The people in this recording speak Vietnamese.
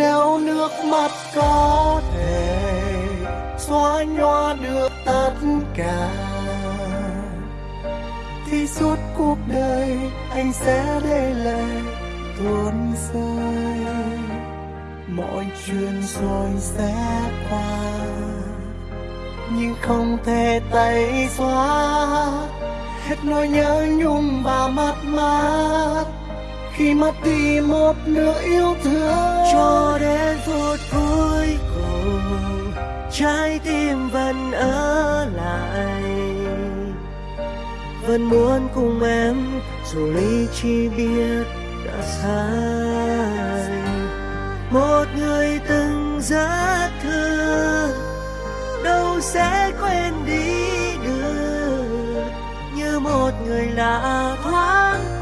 nếu nước mắt có thể xóa nhòa được tất cả, thì suốt cuộc đời anh sẽ để lại tuôn rơi. Mọi chuyện rồi sẽ qua, nhưng không thể tẩy xóa. Hết nỗi nhớ nhung và mất mát, khi mất đi một nửa yêu thương trái tim vẫn ở lại. Vẫn muốn cùng em, dù lý trí biết đã sai. Một người từng rất thương, đâu sẽ quên đi được. Như một người lạ thoáng